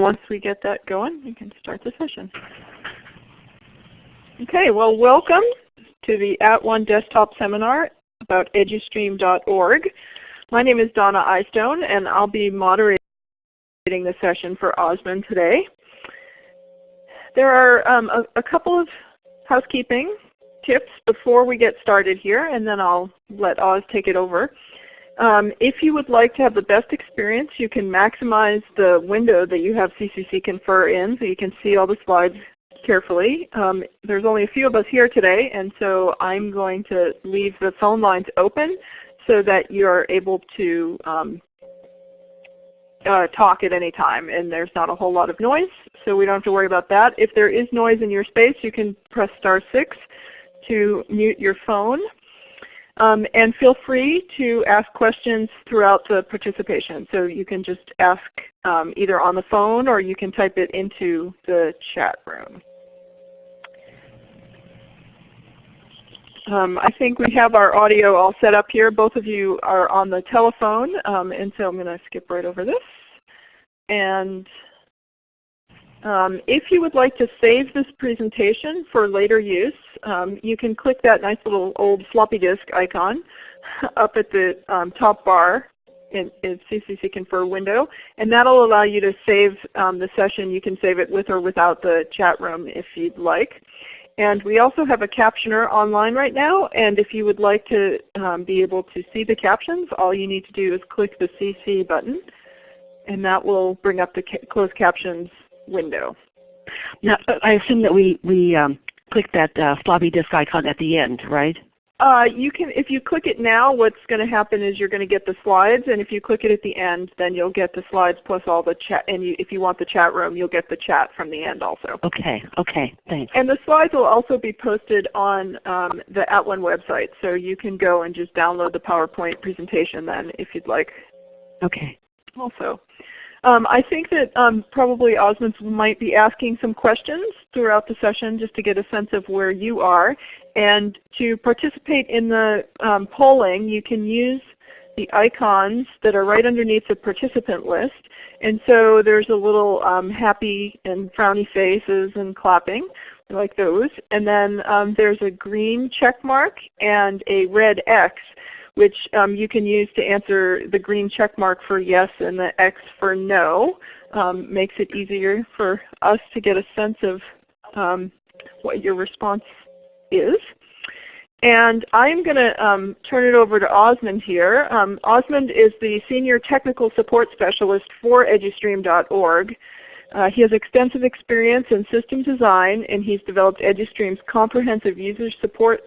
once we get that going, we can start the session. Okay, well welcome to the At One Desktop Seminar about edustream.org. My name is Donna Eyestone and I'll be moderating the session for Osmond today. There are um, a, a couple of housekeeping tips before we get started here and then I'll let Oz take it over. Um, if you would like to have the best experience, you can maximize the window that you have CCC Confer in so you can see all the slides carefully. Um, there's only a few of us here today, and so I'm going to leave the phone lines open so that you're able to um, uh, talk at any time and there's not a whole lot of noise, so we don't have to worry about that. If there is noise in your space, you can press star 6 to mute your phone. Um, and feel free to ask questions throughout the participation. So you can just ask um, either on the phone or you can type it into the chat room. Um, I think we have our audio all set up here. Both of you are on the telephone, um, and so I'm going to skip right over this. And um, if you would like to save this presentation for later use, um, you can click that nice little old floppy disk icon up at the um, top bar in, in, CCC Confer window, and that will allow you to save um, the session. You can save it with or without the chat room if you'd like. And we also have a captioner online right now, and if you would like to um, be able to see the captions, all you need to do is click the CC button, and that will bring up the ca closed captions window. Now, I assume that we, we um, click that uh, floppy disk icon at the end, right? Uh, you can, if you click it now, what's going to happen is you're going to get the slides, and if you click it at the end, then you'll get the slides plus all the chat. And you, if you want the chat room, you'll get the chat from the end also. Okay. Okay. Thanks. And the slides will also be posted on um, the At One website, so you can go and just download the PowerPoint presentation then if you'd like. Okay. Also. Um, I think that um, probably Osmond might be asking some questions throughout the session just to get a sense of where you are. And to participate in the um, polling, you can use the icons that are right underneath the participant list. And so there's a little um, happy and frowny faces and clapping like those. And then um, there's a green check mark and a red X which um, you can use to answer the green check mark for yes and the X for no. Um, makes it easier for us to get a sense of um, what your response is. And I'm going to um, turn it over to Osmond here. Um, Osmond is the Senior Technical Support Specialist for edustream.org. Uh, he has extensive experience in system design and he's developed EduStream's comprehensive user support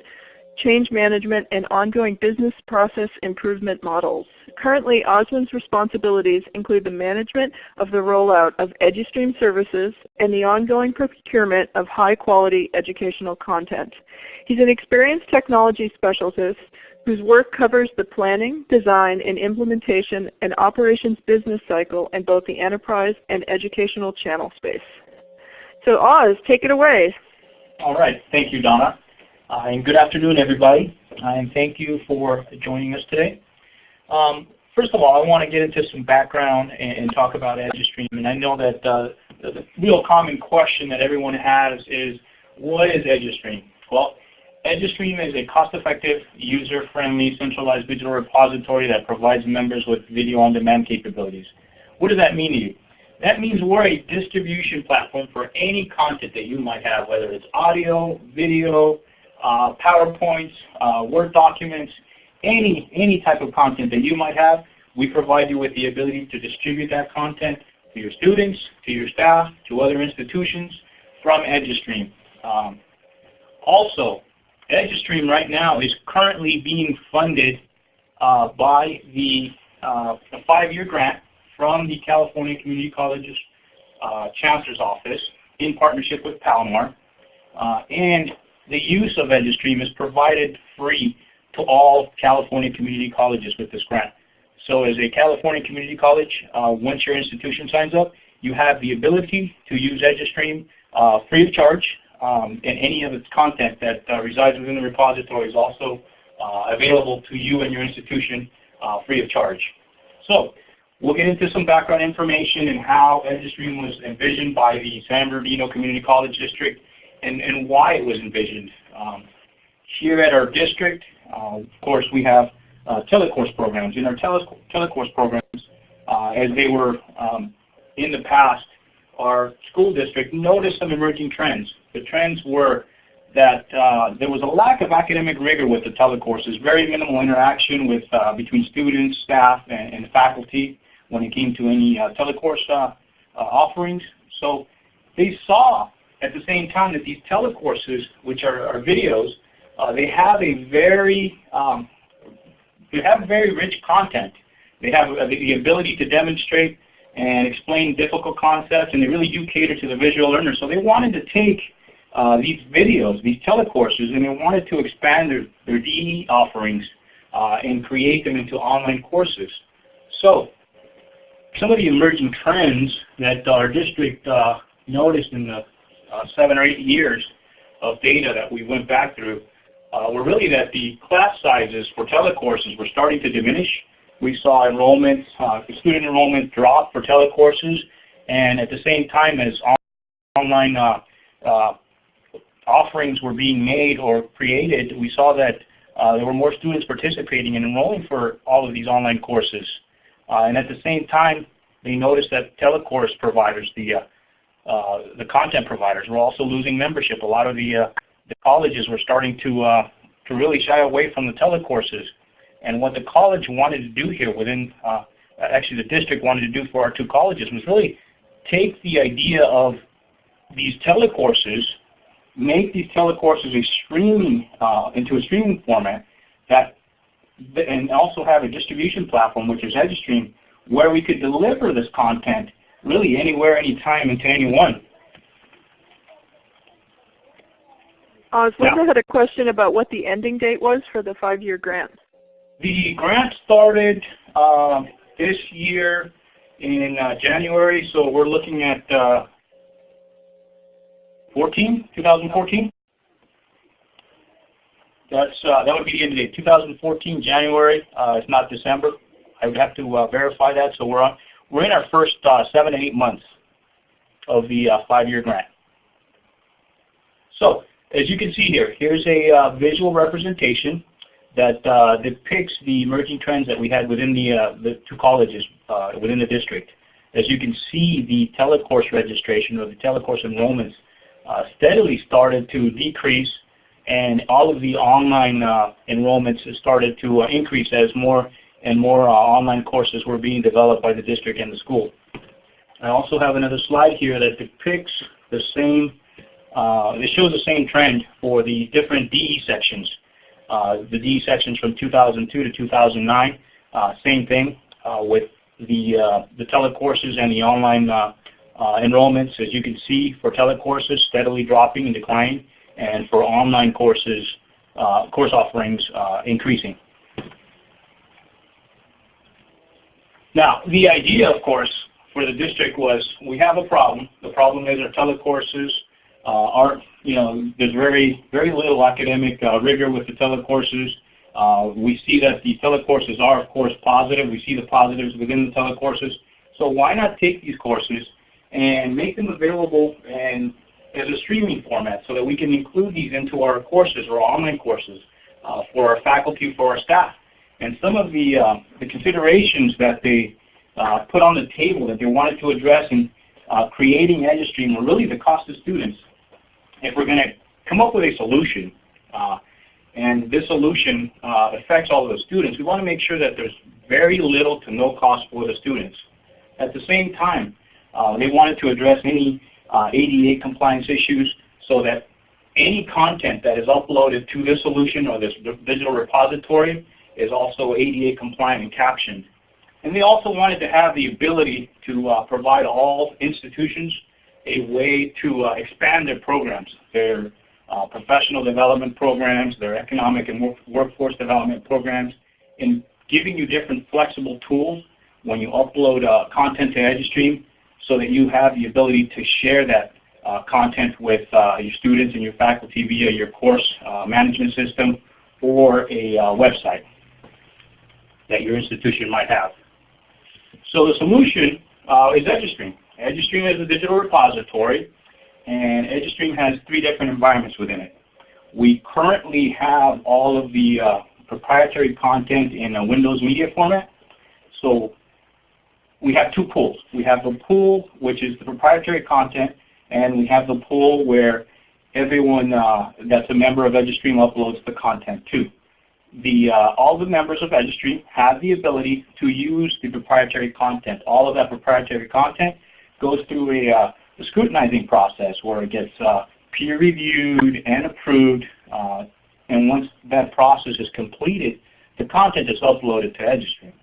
change management, and ongoing business process improvement models. Currently, Osmond's responsibilities include the management of the rollout of EduStream services and the ongoing procurement of high-quality educational content. He's an experienced technology specialist whose work covers the planning, design, and implementation and operations business cycle in both the enterprise and educational channel space. So Oz, take it away. All right. Thank you, Donna. Uh, and good afternoon, everybody, and thank you for joining us today. Um, first of all, I want to get into some background and, and talk about EduStream. And I know that uh, the, the real common question that everyone has is, what is EduStream? Well, EduStream is a cost-effective, user-friendly, centralized digital repository that provides members with video-on-demand capabilities. What does that mean to you? That means we're a distribution platform for any content that you might have, whether it's audio, video, uh, PowerPoints, uh, Word documents, any, any type of content that you might have, we provide you with the ability to distribute that content to your students, to your staff, to other institutions from EduStream. Um, also, EduStream right now is currently being funded uh, by the uh, five-year grant from the California Community Colleges uh, Chancellor's Office in partnership with Palomar. Uh, and the use of EduStream is provided free to all California community colleges with this grant. So as a California community college, uh, once your institution signs up, you have the ability to use EduStream uh, free of charge, um, and any of its content that uh, resides within the repository is also uh, available to you and your institution uh, free of charge. So we'll get into some background information and how EduStream was envisioned by the San Bernardino Community College District and, and why it was envisioned. Um, here at our district, uh, of course, we have uh, telecourse programs. In our tele telecourse programs, uh, as they were um, in the past, our school district noticed some emerging trends. The trends were that uh, there was a lack of academic rigor with the telecourses, very minimal interaction with uh, between students, staff, and, and, faculty when it came to any uh, telecourse uh, uh, offerings. So they saw at the same time that these telecourses, which are, are videos, uh, they have a very um, they have very rich content. They have the ability to demonstrate and explain difficult concepts, and they really do cater to the visual learner. So they wanted to take uh, these videos, these telecourses, and they wanted to expand their, their DE offerings uh, and create them into online courses. So some of the emerging trends that our district uh, noticed in the uh, seven or eight years of data that we went back through uh, were really that the class sizes for telecourses were starting to diminish we saw enrollment, uh, student enrollment drop for telecourses, and at the same time as online uh, uh, offerings were being made or created, we saw that uh, there were more students participating and enrolling for all of these online courses. Uh, and at the same time, they noticed that telecourse providers, the uh, the content providers, were also losing membership. A lot of the the colleges were starting to to really shy away from the telecourses. And what the college wanted to do here within, uh, actually the district wanted to do for our two colleges was really take the idea of these telecourses, make these telecourses a streaming, uh, into a streaming format that, and also have a distribution platform, which is EduStream, where we could deliver this content really anywhere, anytime, and to anyone. Oz, Linda had a question about what the ending date was for the five-year grant. The grant started uh, this year in uh, January, so we're looking at uh, 14, 2014. That's uh, that would be the end of date, 2014 January. Uh, it's not December. I would have to uh, verify that. So we're on we're in our first seven to eight months of the five-year grant. So as you can see here, here's a visual representation that uh, depicts the emerging trends that we had within the, uh, the two colleges uh, within the district. As you can see, the telecourse registration or the telecourse enrollments uh, steadily started to decrease and all of the online uh, enrollments started to uh, increase as more and more uh, online courses were being developed by the district and the school. I also have another slide here that depicts the same, uh, it shows the same trend for the different DE sections uh, the DE sections from 2002 to 2009, uh, same thing uh, with the, uh, the telecourses and the online enrollments. As you can see, for telecourses, steadily dropping and declining, and for online courses, course offerings increasing. Now, the idea, of course, for the district was we have a problem. The problem is our telecourses uh, aren't, you know, there's very, very little academic uh, rigor with the telecourses. Uh, we see that the telecourses are, of course, positive. We see the positives within the telecourses. So why not take these courses and make them available and as a streaming format so that we can include these into our courses or online courses uh, for our faculty, for our staff. And some of the, uh, the considerations that they uh, put on the table that they wanted to address in uh, creating EduStream were really the cost of students if we're going to come up with a solution, uh, and this solution uh, affects all of the students, we want to make sure that there's very little to no cost for the students. At the same time, uh, they wanted to address any ADA compliance issues so that any content that is uploaded to this solution or this digital repository is also ADA compliant and captioned. And they also wanted to have the ability to uh, provide all institutions a way to uh, expand their programs, their uh, professional development programs, their economic and work workforce development programs, in giving you different flexible tools when you upload uh, content to EduStream so that you have the ability to share that uh, content with uh, your students and your faculty via your course management system or a website that your institution might have. So the solution uh, is EduStream. EduStream is a digital repository, and EduStream has three different environments within it. We currently have all of the uh, proprietary content in a Windows Media format. So we have two pools. We have the pool, which is the proprietary content, and we have the pool where everyone uh, that's a member of EduStream uploads the content to. The, uh, all the members of EduStream have the ability to use the proprietary content. All of that proprietary content goes through a, uh, a scrutinizing process where it gets uh, peer reviewed and approved. Uh, and once that process is completed, the content is uploaded to EduStream.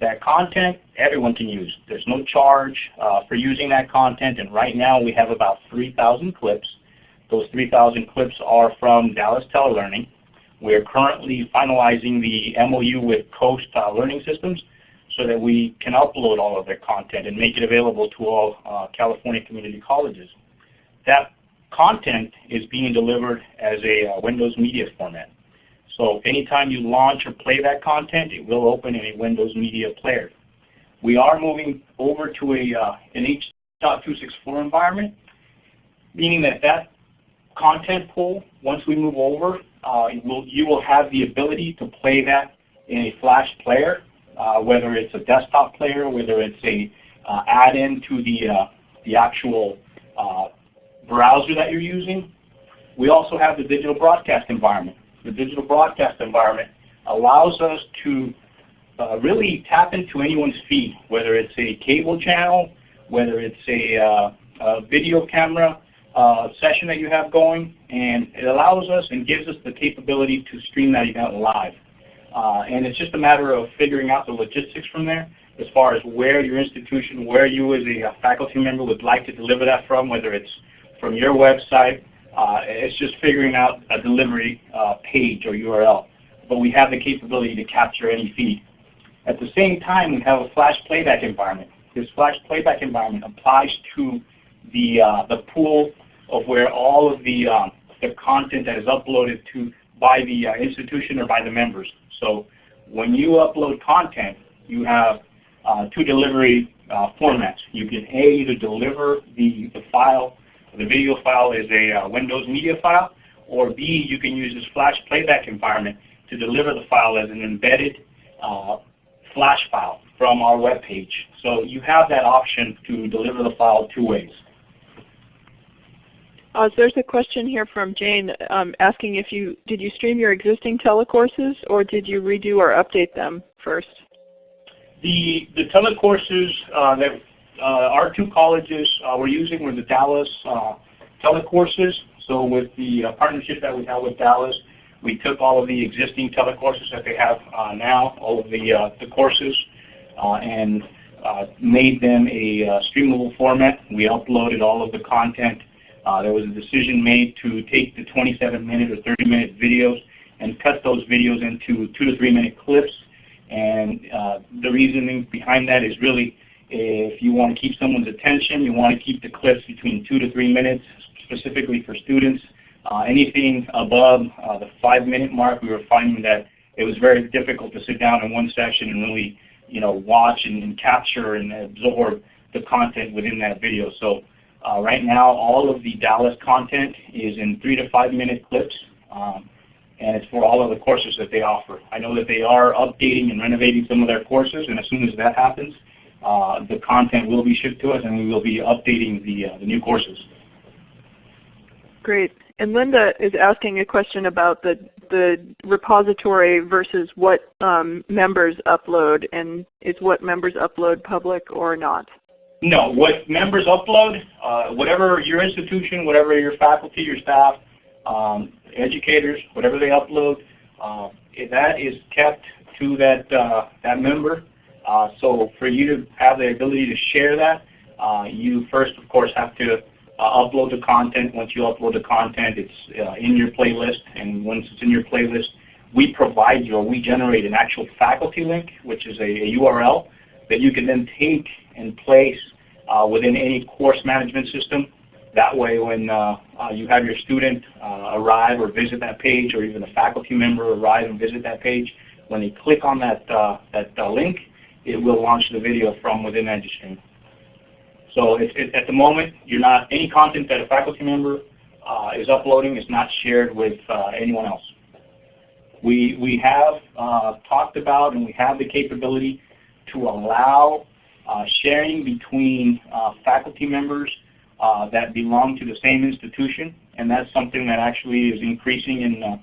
That content, everyone can use. There's no charge uh, for using that content, and right now we have about 3,000 clips. Those 3,000 clips are from Dallas Telelearning. We're currently finalizing the MOU with Coast uh, Learning Systems so that we can upload all of their content and make it available to all uh, California community colleges. That content is being delivered as a uh, Windows Media format. So anytime you launch or play that content, it will open in a Windows Media Player. We are moving over to a, uh, an H.264 environment, meaning that that content pool, once we move over, you will have the ability to play that in a flash player, uh, whether it's a desktop player, whether it's a uh, add-in to the, uh, the actual uh, browser that you're using. We also have the digital broadcast environment. The digital broadcast environment allows us to uh, really tap into anyone's feed, whether it's a cable channel, whether it's a, uh, a video camera uh, session that you have going, and it allows us and gives us the capability to stream that event live. Uh, and it's just a matter of figuring out the logistics from there as far as where your institution, where you as a faculty member would like to deliver that from, whether it's from your website. Uh, it's just figuring out a delivery uh, page or URL. But we have the capability to capture any feed. At the same time, we have a flash playback environment. This flash playback environment applies to the, uh, the pool of where all of the, um, the content that is uploaded to by the uh, institution or by the members. So when you upload content, you have uh, two delivery uh, formats. You can A, either deliver the, the file the video file is a uh, Windows media file, or B, you can use this flash playback environment to deliver the file as an embedded uh, flash file from our web page. So you have that option to deliver the file two ways. Uh, there's a question here from Jane um, asking if you did you stream your existing telecourses or did you redo or update them first? The the telecourses uh, that uh, our two colleges uh, we're using were the Dallas uh, telecourses. So with the partnership that we have with Dallas, we took all of the existing telecourses that they have now, all of the, the courses, and made them a streamable format. We uploaded all of the content. There was a decision made to take the 27 minute or 30 minute videos and cut those videos into two to three minute clips. And uh, the reasoning behind that is really if you want to keep someone's attention, you want to keep the clips between two to three minutes, specifically for students. Uh, anything above uh, the five minute mark, we were finding that it was very difficult to sit down in one session and really you know, watch and, and capture and absorb the content within that video. So uh, right now, all of the Dallas content is in three to five minute clips. Um, and it's for all of the courses that they offer. I know that they are updating and renovating some of their courses, and as soon as that happens, uh, the content will be shipped to us and we will be updating the, uh, the new courses. Great. And Linda is asking a question about the, the repository versus what um, members upload and is what members upload public or not? No, what members upload, uh, whatever your institution, whatever your faculty, your staff, um, educators, whatever they upload, uh, that is kept to that, uh, that member uh, so for you to have the ability to share that, uh, you first, of course, have to uh, upload the content. Once you upload the content, it's in your playlist, and once it's in your playlist, we provide you or we generate an actual faculty link, which is a, a URL that you can then take and place within any course management system. That way, when uh, you have your student arrive or visit that page, or even a faculty member arrive and visit that page, when they click on that, that link, it will launch the video from within EduStream. So at the moment, you're not any content that a faculty member uh, is uploading is not shared with uh, anyone else. We, we have uh, talked about and we have the capability to allow uh, sharing between uh, faculty members uh, that belong to the same institution, and that's something that actually is increasing in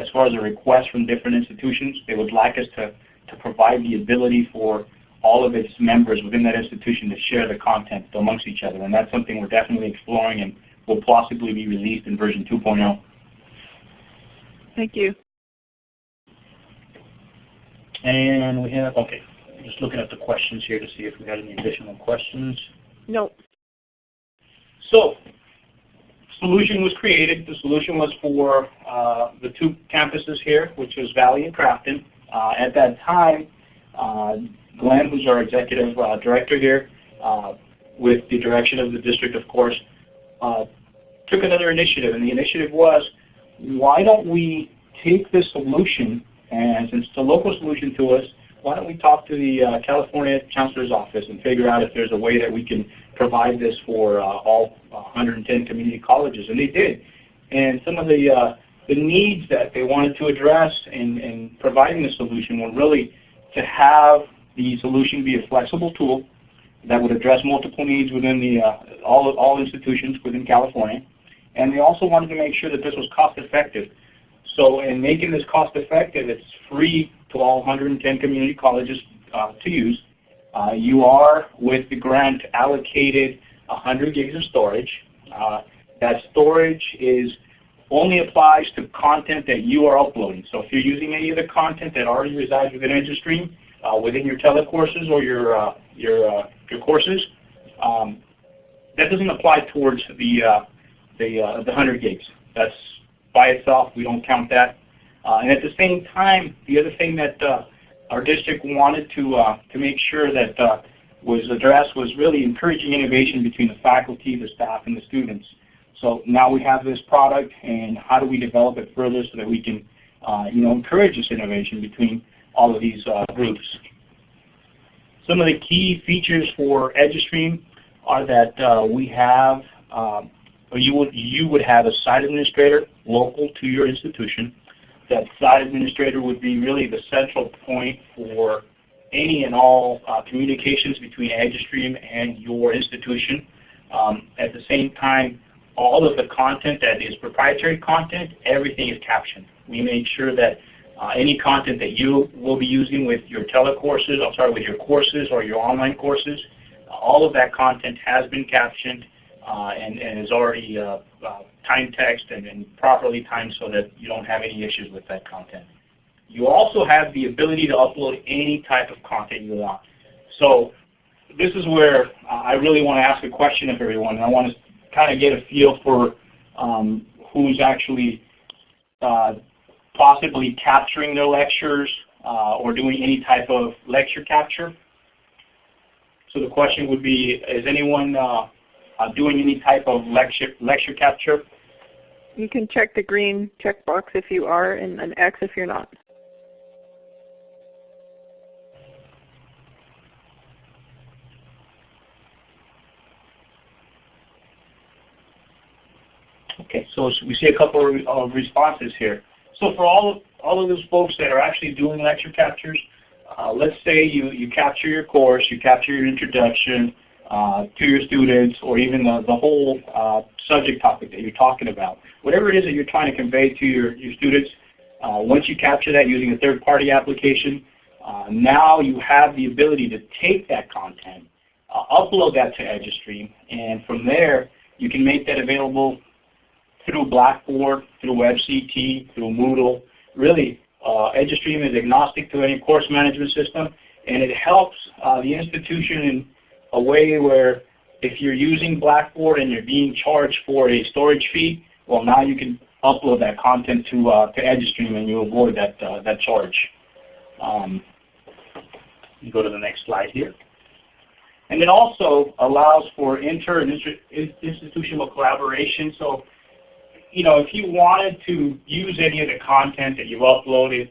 as far as a request from different institutions. They would like us to, to provide the ability for all of its members within that institution to share the content amongst each other, and that's something we're definitely exploring and will possibly be released in version 2.0. Thank you. And we have, okay, just looking at the questions here to see if we had any additional questions. No. So, solution was created. The solution was for uh, the two campuses here, which was Valley and Crafton. Uh, at that time, uh, Glenn, who's our executive uh, director here, uh, with the direction of the district, of course, uh, took another initiative. And the initiative was, why don't we take this solution and since it's a local solution to us, why don't we talk to the uh, California Chancellor's Office and figure out if there's a way that we can provide this for uh, all 110 community colleges. And they did. And some of the, uh, the needs that they wanted to address in, in providing the solution were really to have the solution be a flexible tool that would address multiple needs within the, uh, all, all institutions within California. And they also wanted to make sure that this was cost effective. So in making this cost effective, it's free to all 110 community colleges uh, to use. Uh, you are, with the grant, allocated 100 gigs of storage. Uh, that storage is only applies to content that you are uploading. So if you're using any of the content that already resides within EduStream, uh, within your telecourses or your uh, your uh, your courses, um, that doesn't apply towards the the the 100 gigs. That's by itself. We don't count that. Uh, and at the same time, the other thing that uh, our district wanted to uh, to make sure that uh, was addressed was really encouraging innovation between the faculty, the staff, and the students. So now we have this product, and how do we develop it further so that we can, uh, you know, encourage this innovation between all of these uh, groups. Some of the key features for EduStream are that we have um, you would, you would have a site administrator local to your institution. That site administrator would be really the central point for any and all uh, communications between EduStream and your institution. Um, at the same time, all of the content that is proprietary content, everything is captioned. We make sure that uh, any content that you will be using with your telecourses, I'm sorry, with your courses or your online courses, all of that content has been captioned and, and is already uh, uh, time text and, and properly timed so that you don't have any issues with that content. You also have the ability to upload any type of content you want. So this is where I really want to ask a question of everyone. and I want to kind of get a feel for um, who's actually uh, possibly capturing their lectures uh, or doing any type of lecture capture. So the question would be, is anyone uh, uh, doing any type of lecture, lecture capture? You can check the green checkbox if you are and an X if you're not. Okay, so we see a couple of responses here. So for all of, all of those folks that are actually doing lecture captures, uh, let's say you, you capture your course, you capture your introduction, uh, to your students or even the, the whole uh, subject topic that you're talking about. Whatever it is that you're trying to convey to your, your students, uh, once you capture that using a third-party application, uh, now you have the ability to take that content, uh, upload that to EduStream, and from there you can make that available through Blackboard, through WebCT, through Moodle. Really, uh, EduStream is agnostic to any course management system, and it helps the institution in a way where if you're using Blackboard and you're being charged for a storage fee, well now you can upload that content to uh, to EduStream and you avoid that uh, that charge. Um, you go to the next slide here. And it also allows for inter and institutional collaboration. So, you know, if you wanted to use any of the content that you've uploaded,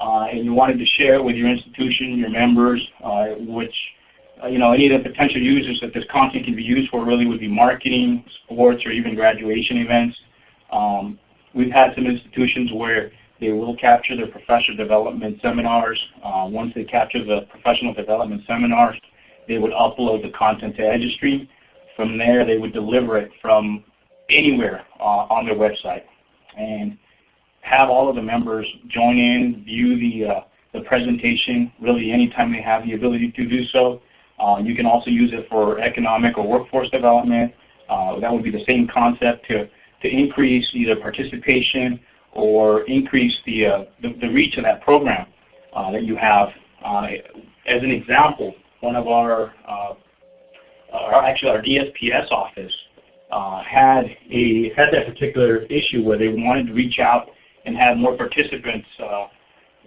uh, and you wanted to share it with your institution, your members, uh, which you know, any of the potential users that this content can be used for really would be marketing, sports, or even graduation events. Um, we've had some institutions where they will capture their professional development seminars. Uh, once they capture the professional development seminars, they would upload the content to EduStream. From there, they would deliver it from anywhere uh, on their website and have all of the members join in, view the, uh, the presentation really anytime they have the ability to do so. Uh, you can also use it for economic or workforce development. Uh, that would be the same concept to, to increase either participation or increase the, uh, the, the, reach of that program uh, that you have. Uh, as an example, one of our, uh, our actually our DSPS office had a had that particular issue where they wanted to reach out and have more participants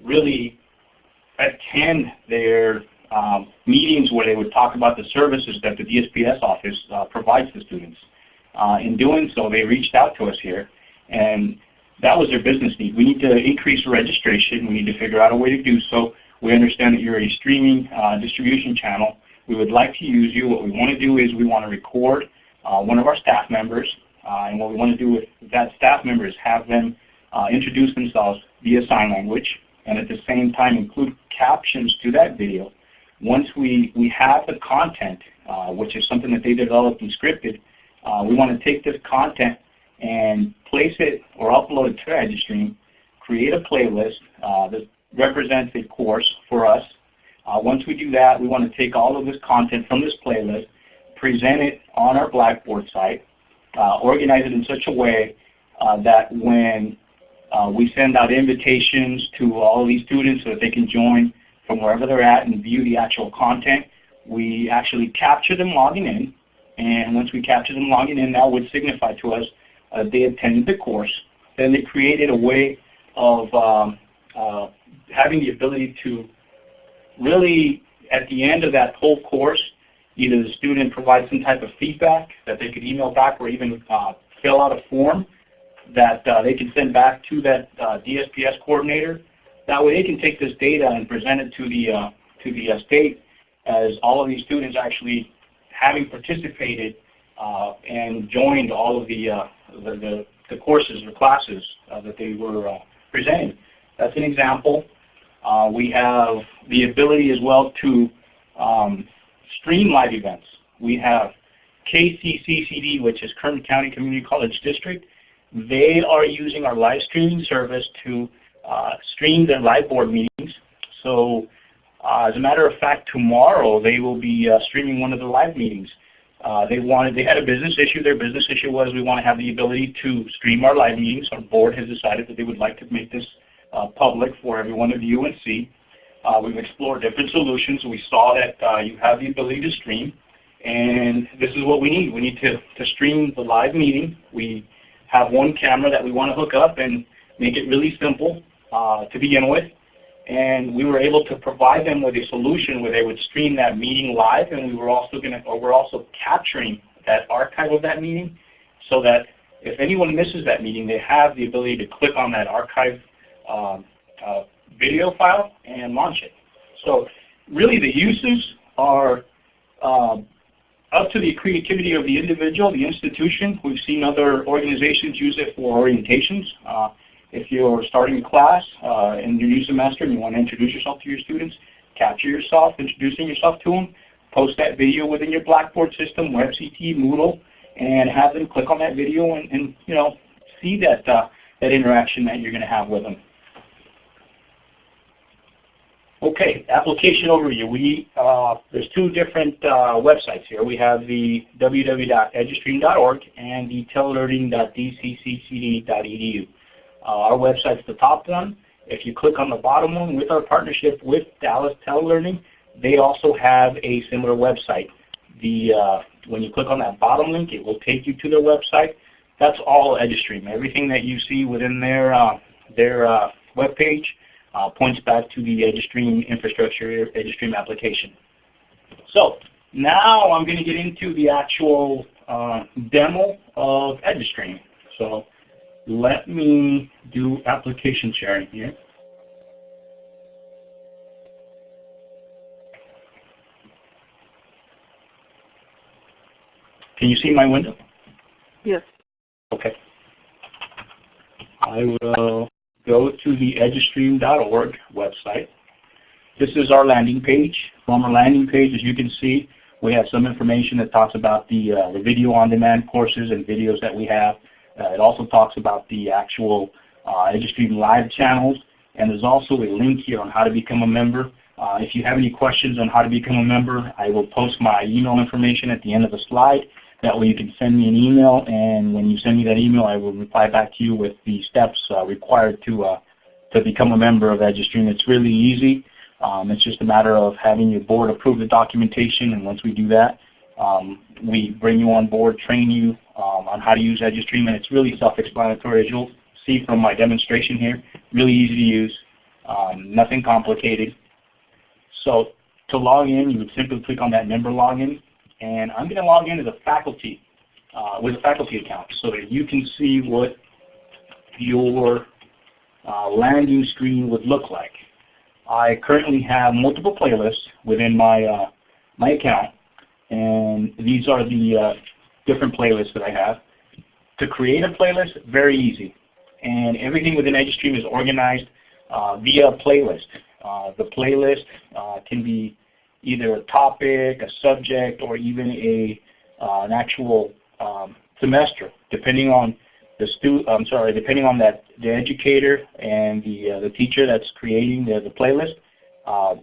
really attend their um, meetings where they would talk about the services that the DSPS office uh, provides to students. Uh, in doing so, they reached out to us here, and that was their business need. We need to increase registration. We need to figure out a way to do so. We understand that you're a streaming uh, distribution channel. We would like to use you. What we want to do is we want to record uh, one of our staff members, uh, and what we want to do with that staff member is have them uh, introduce themselves via sign language, and at the same time include captions to that video once we, we have the content, uh, which is something that they developed and scripted, uh, we want to take this content and place it or upload it to EduStream, create a playlist uh, that represents a course for us. Uh, once we do that, we want to take all of this content from this playlist, present it on our Blackboard site, uh, organize it in such a way uh, that when we send out invitations to all of these students so that they can join from wherever they're at and view the actual content. We actually capture them logging in, and once we capture them logging in, that would signify to us uh, they attended the course. Then they created a way of um, uh, having the ability to really, at the end of that whole course, either the student provides some type of feedback that they could email back or even uh, fill out a form that uh, they can send back to that uh, DSPS coordinator that way they can take this data and present it to the, uh, to the uh, state as all of these students actually having participated uh, and joined all of the, uh, the, the, the, courses or classes uh, that they were uh, presenting. That's an example. we have the ability as well to um, stream live events. We have KCCCD, which is Kern County Community College District. They are using our live streaming service to uh, stream their live board meetings. So uh, as a matter of fact, tomorrow they will be uh, streaming one of the live meetings. Uh, they wanted, they had a business issue. Their business issue was we want to have the ability to stream our live meetings. Our board has decided that they would like to make this uh, public for everyone to view and see. Uh, we've explored different solutions. We saw that you have the ability to stream, and this is what we need. We need to, to stream the live meeting. We have one camera that we want to hook up and make it really simple uh, to begin with. And we were able to provide them with a solution where they would stream that meeting live, and we were also going to, or we're also capturing that archive of that meeting, so that if anyone misses that meeting, they have the ability to click on that archive um, uh, video file and launch it. So really the uses are uh, up to the creativity of the individual, the institution. We've seen other organizations use it for orientations. Uh, if you're starting a class uh, in your new semester and you want to introduce yourself to your students, capture yourself, introducing yourself to them, post that video within your Blackboard system, WebCT, Moodle, and have them click on that video and, and you know see that uh, that interaction that you're going to have with them. Okay, application overview. We uh, there's two different uh, websites here. We have the www.edustream.org and the telelearning.dcccd.edu. Uh, our website's the top one. If you click on the bottom one with our partnership with Dallas Telelearning, they also have a similar website. The, uh, when you click on that bottom link, it will take you to their website. That's all EduStream. Everything that you see within their, uh, their uh, web page uh, points back to the EduStream infrastructure, EduStream application. So now I'm going to get into the actual uh, demo of EduStream. So let me do application sharing here. Can you see my window? Yes. Okay. I will go to the edustream.org website. This is our landing page. On our landing page, as you can see, we have some information that talks about the, uh, the video on demand courses and videos that we have. Uh, it also talks about the actual uh, EduStream live channels, and there's also a link here on how to become a member. Uh, if you have any questions on how to become a member, I will post my email information at the end of the slide. That way you can send me an email, and when you send me that email, I will reply back to you with the steps uh, required to, uh, to become a member of EduStream. It's really easy. Um, it's just a matter of having your board approve the documentation, and once we do that, um, we bring you on board, train you um, on how to use EduStream, and it's really self-explanatory. As you'll see from my demonstration here, really easy to use, um, nothing complicated. So to log in, you would simply click on that member login, and I'm going to log in as a faculty uh, with a faculty account so that you can see what your uh, landing screen would look like. I currently have multiple playlists within my uh, my account, and these are the uh, different playlists that I have. To create a playlist, very easy, and everything within EduStream is organized uh, via playlist. Uh, the playlist uh, can be either a topic, a subject, or even a uh, an actual um, semester, depending on the stu I'm sorry, depending on that the educator and the uh, the teacher that's creating the, the playlist,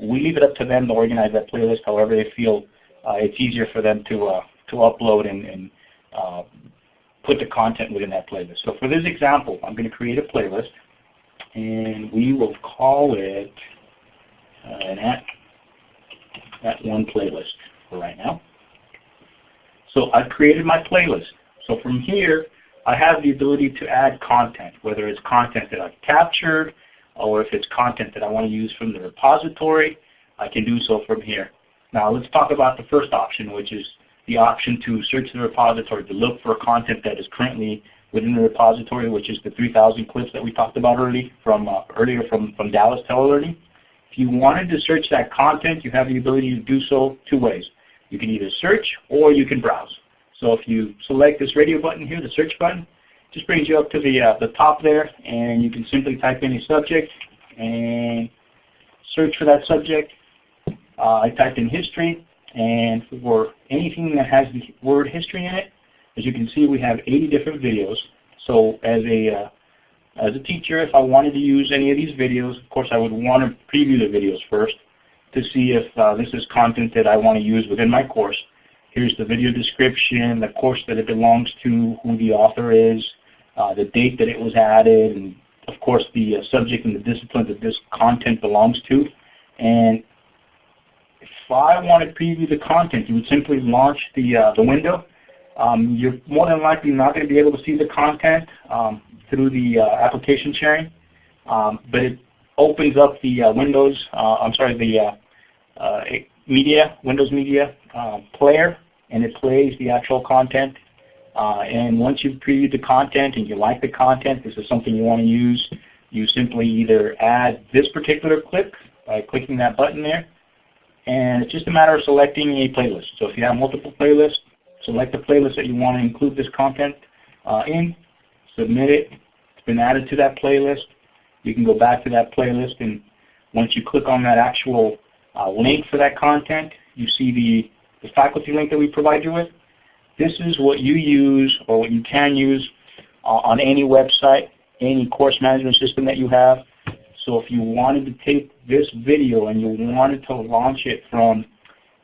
we leave it up to them to organize that playlist however they feel it's easier for them to uh, to upload and, and uh, put the content within that playlist. So for this example, I'm going to create a playlist, and we will call it uh, an at that one playlist for right now. So I've created my playlist. So from here, I have the ability to add content, whether it's content that I've captured or if it's content that I want to use from the repository, I can do so from here. Now let's talk about the first option, which is the option to search the repository to look for content that is currently within the repository, which is the 3,000 clips that we talked about early from, uh, earlier from, from Dallas Telelearning. If you wanted to search that content, you have the ability to do so two ways. You can either search or you can browse. So if you select this radio button here, the search button, just brings you up to the, uh, the top there, and you can simply type in a subject and search for that subject. Uh, I typed in history, and for anything that has the word history in it, as you can see, we have 80 different videos. So as a uh, as a teacher, if I wanted to use any of these videos, of course I would want to preview the videos first to see if uh, this is content that I want to use within my course. Here's the video description, the course that it belongs to, who the author is, uh, the date that it was added, and of course the uh, subject and the discipline that this content belongs to. And if I want to preview the content, you would simply launch the, uh, the window. Um, you're more than likely not going to be able to see the content um, through the uh, application sharing, um, but it opens up the uh, Windows, uh, I'm sorry, the media, Windows Media player and it plays the actual content. Uh, and once you've previewed the content and you like the content, this is something you want to use, you simply either add this particular clip by clicking that button there, and it's just a matter of selecting a playlist. So if you have multiple playlists, select the playlist that you want to include this content uh, in, submit it, it's been added to that playlist. You can go back to that playlist and once you click on that actual uh, link for that content, you see the the faculty link that we provide you with. This is what you use or what you can use uh, on any website, any course management system that you have. So if you wanted to take this video and you wanted to launch it from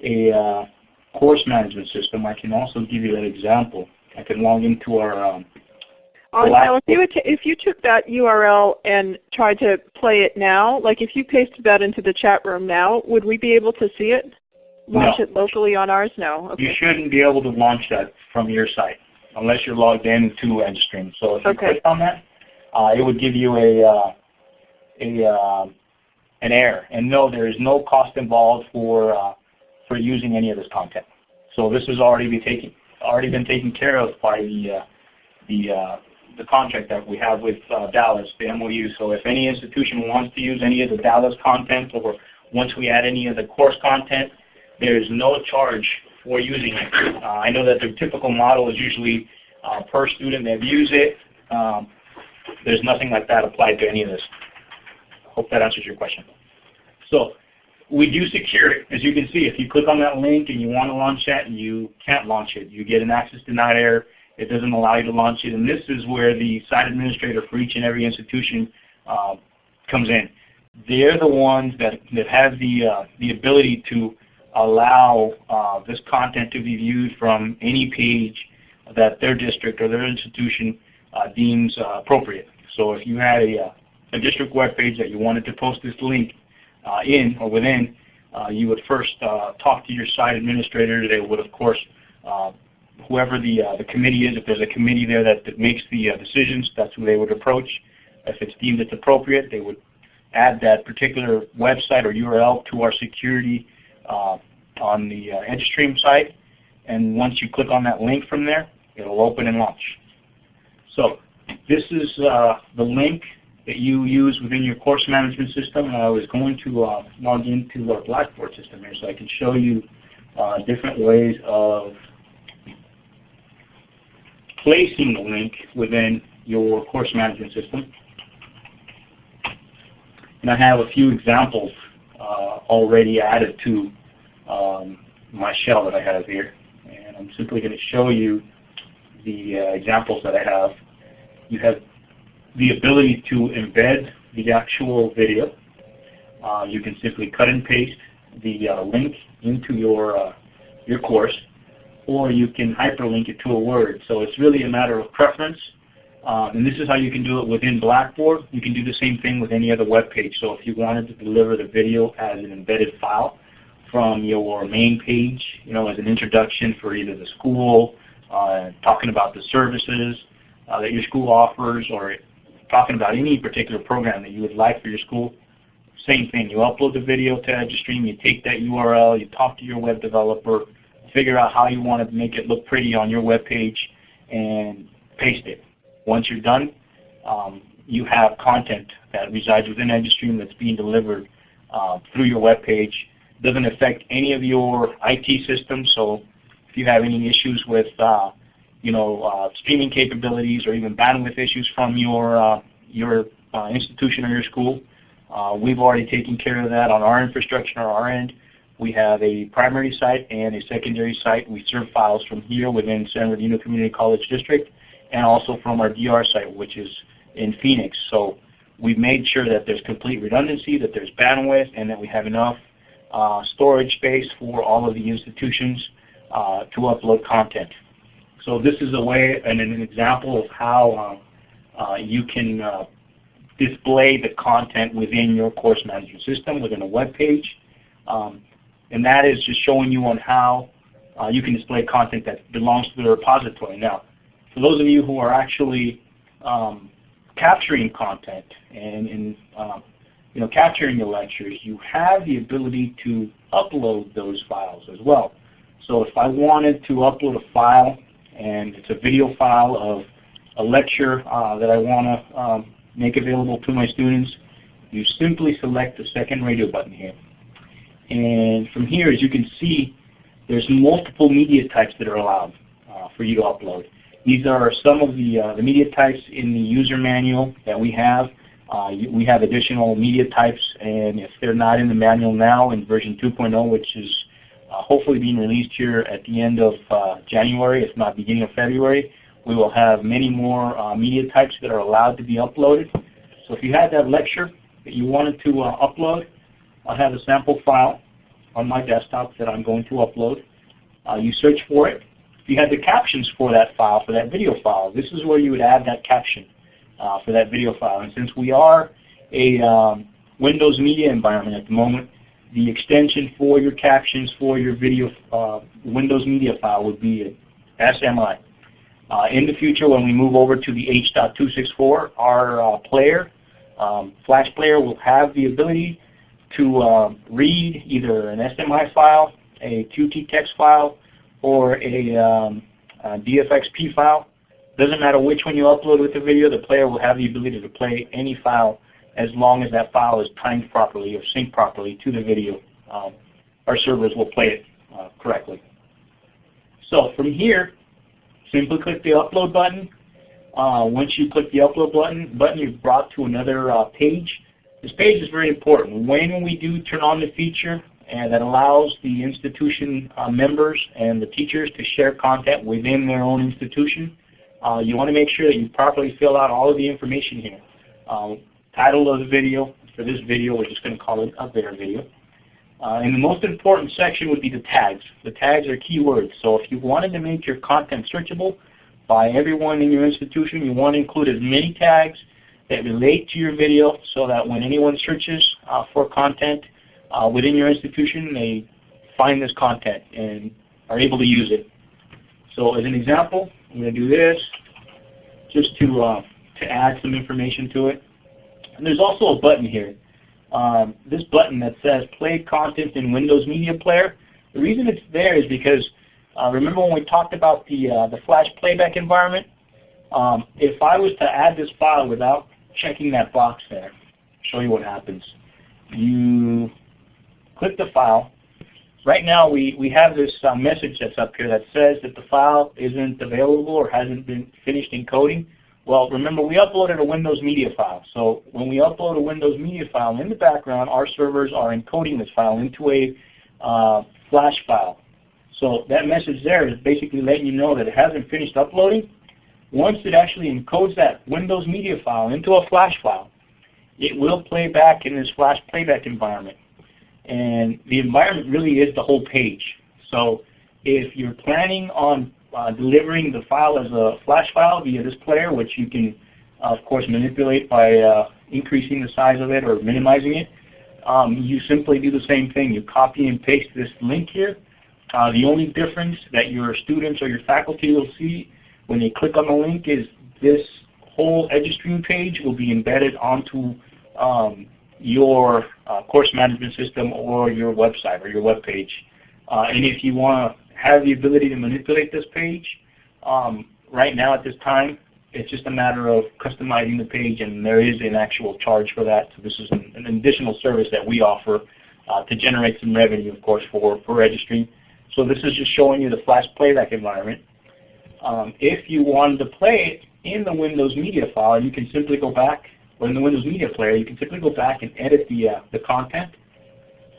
a uh, course management system, I can also give you an example. I can log into our um, uh, now, if you, if you took that URL and tried to play it now, like if you pasted that into the chat room now, would we be able to see it? launch no. it locally on ours? No. Okay. You shouldn't be able to launch that from your site unless you're logged in to EduStream. So if you okay. click on that, uh, it would give you a, uh, a uh, an error. And no, there is no cost involved for uh, for using any of this content. So this has already been taken already been taken care of by the uh, the uh, the contract that we have with Dallas, the MOU. So if any institution wants to use any of the Dallas content or once we add any of the course content, there is no charge for using it. Uh, I know that the typical model is usually uh, per student that views it. Um, there's nothing like that applied to any of this. Hope that answers your question. So we do secure it. As you can see, if you click on that link and you want to launch that, you can't launch it. You get an access denied error. It doesn't allow you to launch it. And this is where the site administrator for each and every institution uh, comes in. They're the ones that, that have the, uh, the ability to allow uh, this content to be viewed from any page that their district or their institution uh, deems uh, appropriate. So if you had a, uh, a district web page that you wanted to post this link uh, in or within, uh, you would first uh, talk to your site administrator. They would, of course, whoever the, the committee is, if there's a committee there that, that makes the decisions, that's who they would approach. If it's deemed it's appropriate, they would add that particular website or URL to our security uh, on the uh, EduStream site. And once you click on that link from there, it'll open and launch. So this is uh, the link that you use within your course management system. I was going to uh, log into our Blackboard system here so I can show you uh, different ways of placing the link within your course management system. And I have a few examples uh, already added to um, my shell that I have here. And I'm simply going to show you the uh, examples that I have. You have the ability to embed the actual video. Uh, you can simply cut and paste the uh, link into your, uh, your course, or you can hyperlink it to a word. So it's really a matter of preference. Um, and this is how you can do it within Blackboard. You can do the same thing with any other web page. So if you wanted to deliver the video as an embedded file from your main page, you know, as an introduction for either the school, uh, talking about the services uh, that your school offers, or talking about any particular program that you would like for your school, same thing. You upload the video to EduStream, you take that URL, you talk to your web developer, figure out how you want to make it look pretty on your web page, and paste it. Once you're done, um, you have content that resides within EduStream that's being delivered uh, through your web page. Doesn't affect any of your IT systems, so if you have any issues with uh, you know, uh, streaming capabilities or even bandwidth issues from your, uh, your uh, institution or your school, uh, we've already taken care of that on our infrastructure on our end. We have a primary site and a secondary site. We serve files from here within San Bernardino Community College District and also from our DR site, which is in Phoenix. So we've made sure that there's complete redundancy, that there's bandwidth, and that we have enough uh, storage space for all of the institutions uh, to upload content. So this is a way and an example of how uh, uh you can uh, display the content within your course management system within a web page. Um, and that is just showing you on how uh, you can display content that belongs to the repository. Now, for those of you who are actually um, capturing content and, and uh, you know, capturing the lectures, you have the ability to upload those files as well. So if I wanted to upload a file and it's a video file of a lecture uh, that I want to um, make available to my students, you simply select the second radio button here. And from here, as you can see, there's multiple media types that are allowed uh, for you to upload. These are some of the, uh, the media types in the user manual that we have. Uh, we have additional media types, and if they're not in the manual now in version 2.0, which is hopefully being released here at the end of uh, January, if not beginning of February, we will have many more uh, media types that are allowed to be uploaded. So if you had that lecture that you wanted to uh, upload, I have a sample file on my desktop that I'm going to upload. Uh, you search for it, If you had the captions for that file, for that video file, this is where you would add that caption uh, for that video file. And since we are a um, Windows Media environment at the moment, the extension for your captions for your video uh, Windows Media file would be SMI. Uh, in the future, when we move over to the H.264, our uh, player, um, Flash player, will have the ability to uh, read either an SMI file, a Qt text file, or a, um, a DFXP file. Doesn't matter which one you upload with the video, the player will have the ability to play any file as long as that file is timed properly or synced properly to the video. Um, our servers will play it uh, correctly. So from here, simply click the upload button. Uh, once you click the upload button, button you're brought to another uh, page. This page is very important. When we do turn on the feature and that allows the institution uh, members and the teachers to share content within their own institution, uh, you want to make sure that you properly fill out all of the information here. Title of the video, for this video we're just going to call it a bear video. Uh, and the most important section would be the tags. The tags are keywords. So if you wanted to make your content searchable by everyone in your institution, you want to include as many tags that relate to your video so that when anyone searches uh, for content uh, within your institution, they find this content and are able to use it. So as an example, I'm going to do this just to, uh, to add some information to it. And there's also a button here um, this button that says play content in Windows Media Player. The reason it's there is because uh, remember when we talked about the, uh, the flash playback environment? Um, if I was to add this file without checking that box there, show you what happens. You click the file. Right now we, we have this uh, message that's up here that says that the file isn't available or hasn't been finished encoding. Well, remember we uploaded a Windows Media file. So when we upload a Windows Media file in the background, our servers are encoding this file into a uh, flash file. So that message there is basically letting you know that it hasn't finished uploading. Once it actually encodes that Windows Media file into a flash file, it will play back in this flash playback environment. And the environment really is the whole page. So if you're planning on uh, delivering the file as a flash file via this player, which you can, of course, manipulate by uh, increasing the size of it or minimizing it. Um, you simply do the same thing. You copy and paste this link here. Uh, the only difference that your students or your faculty will see when they click on the link is this whole EduStream page will be embedded onto um, your uh, course management system or your website or your web page. Uh, and if you want have the ability to manipulate this page. Um, right now at this time, it's just a matter of customizing the page and there is an actual charge for that. So this is an, an additional service that we offer uh, to generate some revenue, of course, for, for registry. So this is just showing you the flash playback environment. Um, if you wanted to play it in the Windows Media file, you can simply go back, or in the Windows Media Player, you can simply go back and edit the, uh, the content,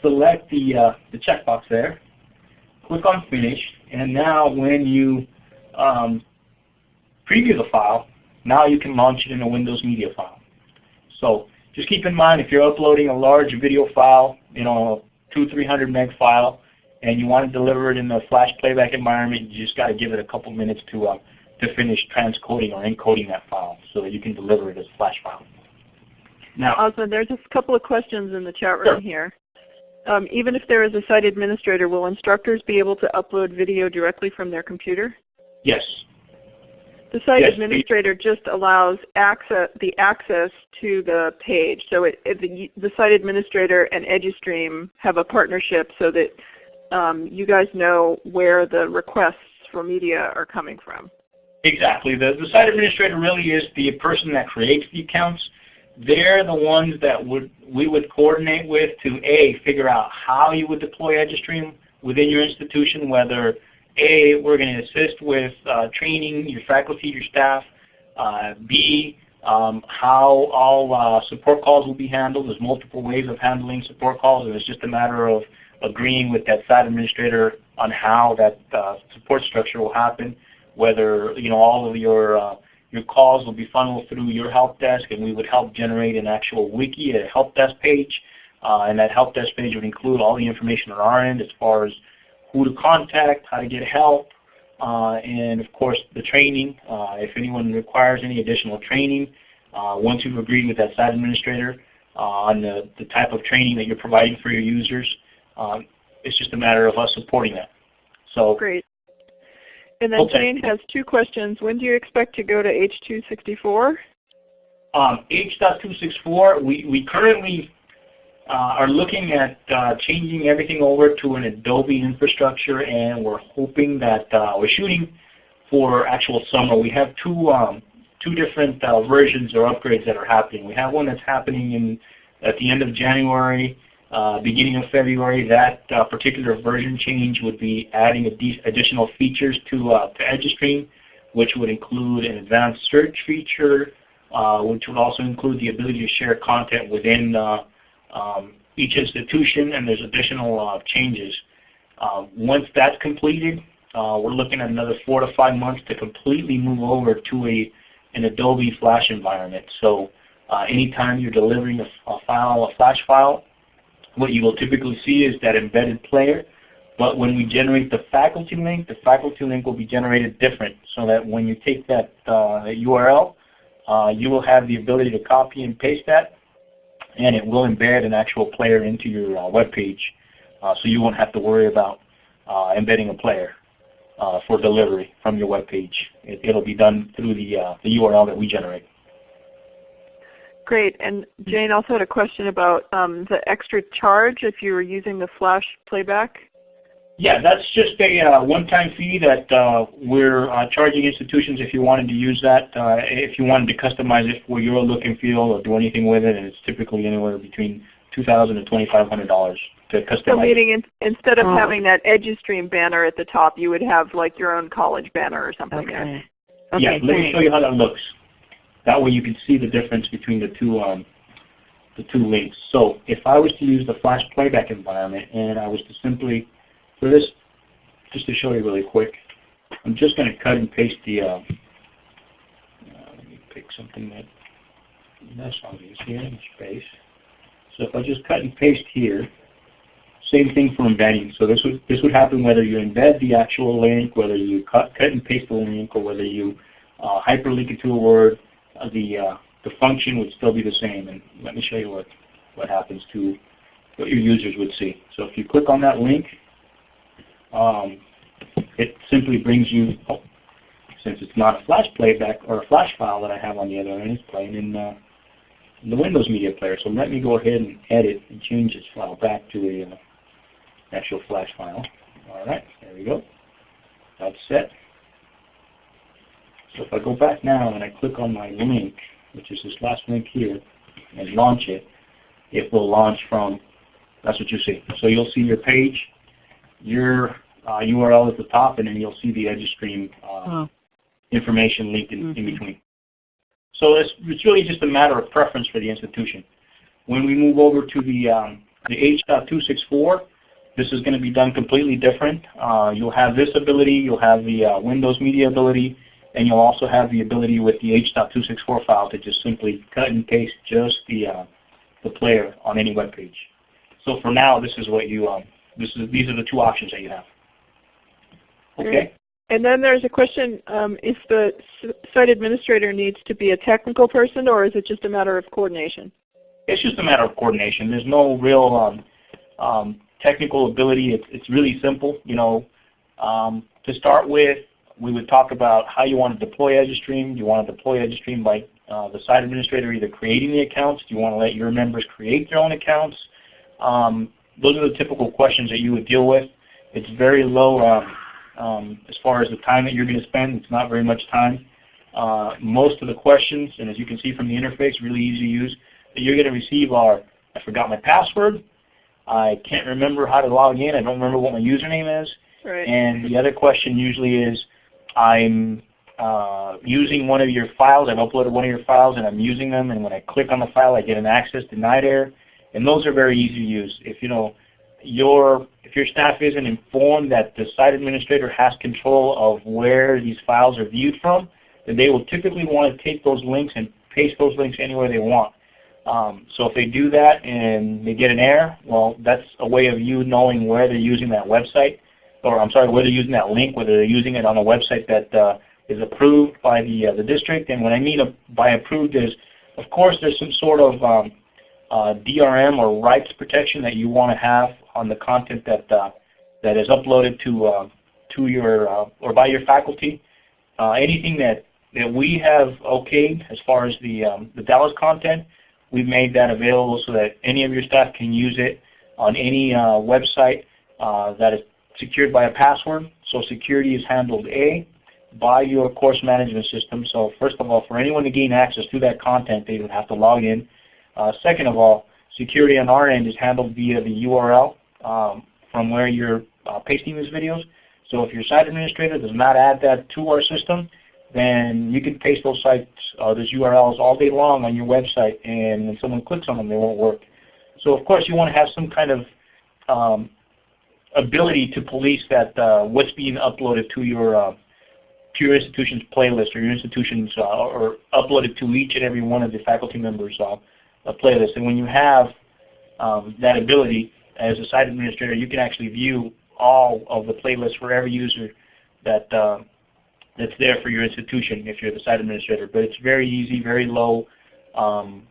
select the, uh, the checkbox there, click on Finish, and now when you um, preview the file, now you can launch it in a Windows Media file. So just keep in mind if you're uploading a large video file, you know, two, 300 meg file, and you want to deliver it in a flash playback environment, you just got to give it a couple minutes to uh, to finish transcoding or encoding that file so that you can deliver it as a flash file. Now, Osmond, there's just a couple of questions in the chat room sure. here. Um, even if there is a site administrator, will instructors be able to upload video directly from their computer? Yes. The site yes, administrator just allows access, the access to the page. So it, it, the, the, site administrator and EduStream have a partnership so that um, you guys know where the requests for media are coming from. Exactly. The, the site administrator really is the person that creates the accounts they're the ones that would we would coordinate with to A, figure out how you would deploy EduStream within your institution, whether A, we're going to assist with uh, training your faculty, your staff, uh, B, um, how all uh, support calls will be handled. There's multiple ways of handling support calls, and it's just a matter of agreeing with that site administrator on how that uh, support structure will happen, whether you know all of your uh, your calls will be funneled through your help desk and we would help generate an actual wiki, a help desk page. Uh, and that help desk page would include all the information on our end as far as who to contact, how to get help, uh, and of course the training. Uh, if anyone requires any additional training, uh, once you've agreed with that site administrator uh, on the, the type of training that you're providing for your users, um, it's just a matter of us supporting that. So Great. And then okay. Jane has two questions. When do you expect to go to H.264? Um, H.264, we, we currently uh, are looking at uh, changing everything over to an Adobe infrastructure and we're hoping that uh, we're shooting for actual summer. We have two, um, two different uh, versions or upgrades that are happening. We have one that's happening in, at the end of January beginning of February, that uh, particular version change would be adding additional features to, uh, to which would include an advanced search feature, uh, which would also include the ability to share content within uh, um, each institution, and there's additional uh, changes. once that's completed, we're looking at another four to five months to completely move over to a an Adobe Flash environment. So anytime you're delivering a, a file, a Flash file, what you will typically see is that embedded player. But when we generate the faculty link, the faculty link will be generated different so that when you take that uh, URL, uh, you will have the ability to copy and paste that and it will embed an actual player into your uh, web page uh, so you won't have to worry about uh, embedding a player uh, for delivery from your web page. It, will be done through the, the URL that we generate. Great. And Jane also had a question about um, the extra charge if you were using the Flash playback. Yeah, that's just a uh, one-time fee that uh, we're uh, charging institutions if you wanted to use that. Uh, if you wanted to customize it for your look and feel or do anything with it, and it's typically anywhere between $2,000 and $2,500 to customize. So meaning in, instead of oh. having that EduStream banner at the top, you would have like your own college banner or something okay. there. Okay, yeah, let me show you how that looks. That way you can see the difference between the two um, the two links. So if I was to use the flash playback environment and I was to simply, for this, just to show you really quick, I'm just going to cut and paste the, uh, uh, let me pick something that, that's obvious here in space. So if I just cut and paste here, same thing for embedding. So this would, this would happen whether you embed the actual link, whether you cut, cut and paste the link, or whether you uh, hyperlink it to a word, the uh, the function would still be the same. And let me show you what what happens to what your users would see. So if you click on that link, um, it simply brings you, oh, since it's not a flash playback or a flash file that I have on the other end, it's playing in, uh, in the Windows Media Player. So let me go ahead and edit and change this file back to a uh, actual flash file. All right, there we go. That's set. So if I go back now and I click on my link, which is this last link here, and launch it, it will launch from, that's what you see. So you'll see your page, your uh, URL at the top, and then you'll see the EduStream uh, oh. information linked in, mm -hmm. in, mm-hmm. between. So it's, it's really just a matter of preference for the institution. When we move over to the, um, the H.264, this is going to be done completely different. Uh, you'll have this ability, you'll have the uh, Windows Media ability, and you'll also have the ability with the H.264 file to just simply cut and paste just the uh, the player on any web page. So for now, this is what you um, this is these are the two options that you have. Okay. And then there's a question: um, if the site administrator needs to be a technical person, or is it just a matter of coordination? It's just a matter of coordination. There's no real um, um, technical ability. It's, it's really simple. You know, um, to start with, we would talk about how you want to deploy EduStream. Do you want to deploy EduStream by uh, the site administrator either creating the accounts? Do you want to let your members create their own accounts? Um, those are the typical questions that you would deal with. It's very low um, um, as far as the time that you're going to spend. It's not very much time. Uh, most of the questions, and as you can see from the interface, really easy to use, that you're going to receive are, I forgot my password, I can't remember how to log in, I don't remember what my username is, right. and the other question usually is, I'm uh, using one of your files, I've uploaded one of your files and I'm using them and when I click on the file I get an access denied error and those are very easy to use. If you know your if your staff isn't informed that the site administrator has control of where these files are viewed from, then they will typically want to take those links and paste those links anywhere they want. Um, so if they do that and they get an error, well, that's a way of you knowing where they're using that website or I'm sorry, whether using that link, whether they're using it on a website that uh, is approved by the uh, the district. And when I mean by approved is, of course, there's some sort of um, uh, DRM or rights protection that you want to have on the content that uh, that is uploaded to uh, to your uh, or by your faculty. anything that that we have okayed as far as the um, the Dallas content, we've made that available so that any of your staff can use it on any website that is secured by a password. So security is handled A, by your course management system. So first of all, for anyone to gain access to that content, they would have to log in. Uh, second of all, security on our end is handled via the URL um, from where you're uh, pasting these videos. So if your site administrator does not add that to our system, then you can paste those sites, uh, those URLs all day long on your website, and when someone clicks on them, they won't work. So of course you want to have some kind of um, ability to police that uh, what's being uploaded to your uh, to your institution's playlist or your institution's uh, or uploaded to each and every one of the faculty members' uh, playlist. And when you have um, that ability as a site administrator, you can actually view all of the playlists for every user that uh, that's there for your institution if you're the site administrator. But it's very easy, very low. Um,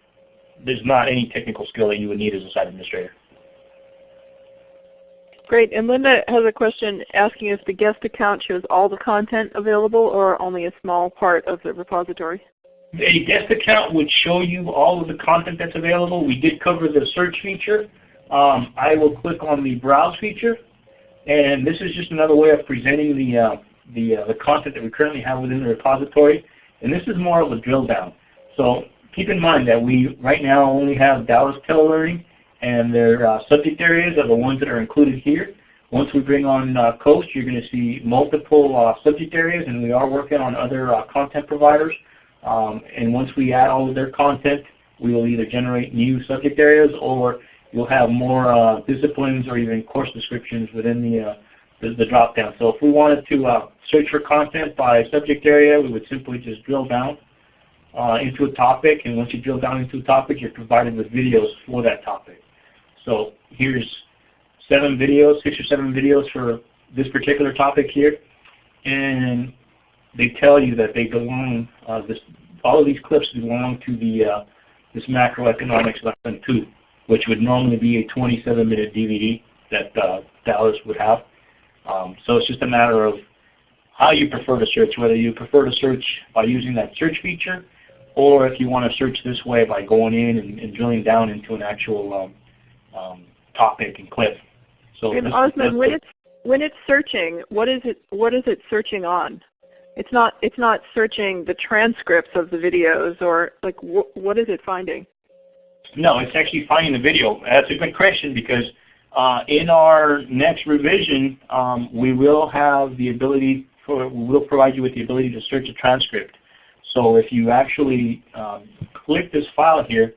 there's not any technical skill that you would need as a site administrator. Great. And Linda has a question asking if the guest account shows all the content available or only a small part of the repository. The guest account would show you all of the content that's available. We did cover the search feature. Um, I will click on the browse feature, and this is just another way of presenting the uh, the, uh, the content that we currently have within the repository. And this is more of a drill down. So keep in mind that we right now only have Dallas Telelearning and their uh, subject areas are the ones that are included here. Once we bring on uh, COAST, you're going to see multiple uh, subject areas, and we are working on other uh, content providers. Um, and once we add all of their content, we will either generate new subject areas or you'll have more uh, disciplines or even course descriptions within the, uh, the, the drop down. So if we wanted to search for content by subject area, we would simply just drill down into a topic, and once you drill down into a topic, you're provided with videos for that topic. So here's seven videos, six or seven videos for this particular topic here. And they tell you that they belong, uh, this, all of these clips belong to the uh, this macroeconomics lesson 2, which would normally be a 27 minute DVD that uh, Dallas would have. Um, so it's just a matter of how you prefer to search, whether you prefer to search by using that search feature or if you want to search this way by going in and, and drilling down into an actual um, um, topic and clip. So and Osman, when it's when it's searching, what is it what is it searching on? It's not it's not searching the transcripts of the videos or like wh what is it finding? No, it's actually finding the video. That's a good question because uh, in our next revision, um, we will have the ability for we will provide you with the ability to search a transcript. So if you actually um, click this file here,